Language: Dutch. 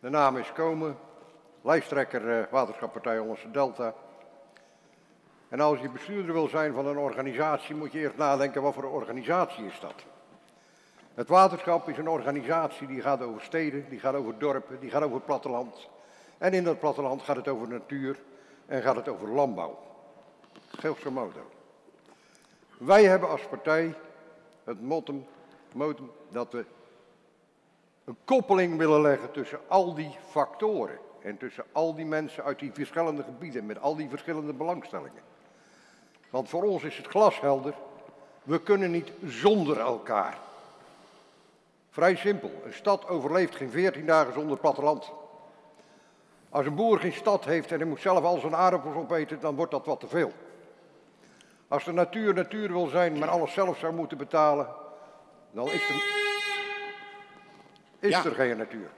De naam is Komen, lijsttrekker eh, Waterschappartij Hollandse Delta. En als je bestuurder wil zijn van een organisatie, moet je eerst nadenken wat voor organisatie is dat. Het waterschap is een organisatie die gaat over steden, die gaat over dorpen, die gaat over het platteland. En in dat platteland gaat het over natuur en gaat het over landbouw. Grosso modo. Wij hebben als partij het motto, motto dat we een koppeling willen leggen tussen al die factoren. En tussen al die mensen uit die verschillende gebieden met al die verschillende belangstellingen. Want voor ons is het glashelder, we kunnen niet zonder elkaar. Vrij simpel, een stad overleeft geen 14 dagen zonder platteland. Als een boer geen stad heeft en hij moet zelf al zijn aardappels opeten, dan wordt dat wat te veel. Als de natuur natuur wil zijn, maar alles zelf zou moeten betalen, dan is er, is Ja. er geen natuur.